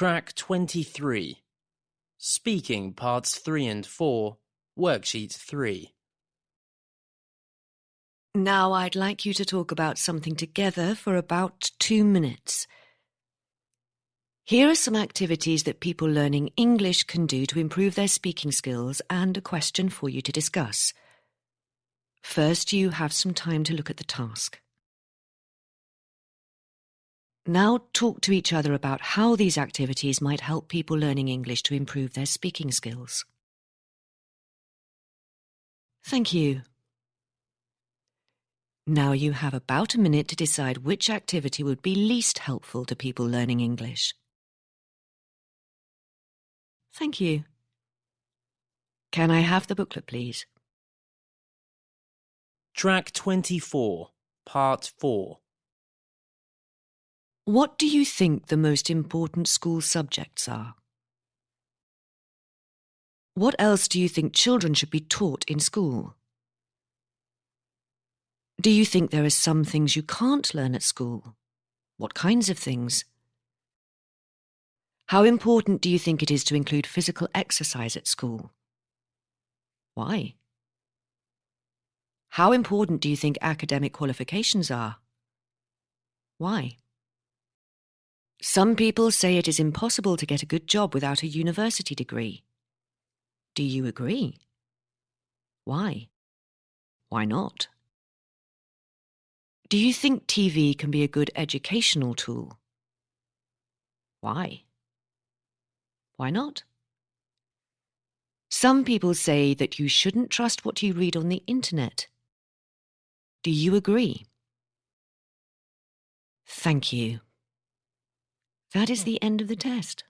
Track 23 Speaking Parts 3 and 4, Worksheet 3. Now I'd like you to talk about something together for about two minutes. Here are some activities that people learning English can do to improve their speaking skills and a question for you to discuss. First, you have some time to look at the task. Now talk to each other about how these activities might help people learning English to improve their speaking skills. Thank you. Now you have about a minute to decide which activity would be least helpful to people learning English. Thank you. Can I have the booklet, please? Track 24, Part 4. What do you think the most important school subjects are? What else do you think children should be taught in school? Do you think there are some things you can't learn at school? What kinds of things? How important do you think it is to include physical exercise at school? Why? How important do you think academic qualifications are? Why? Some people say it is impossible to get a good job without a university degree. Do you agree? Why? Why not? Do you think TV can be a good educational tool? Why? Why not? Some people say that you shouldn't trust what you read on the internet. Do you agree? Thank you. That is the end of the test.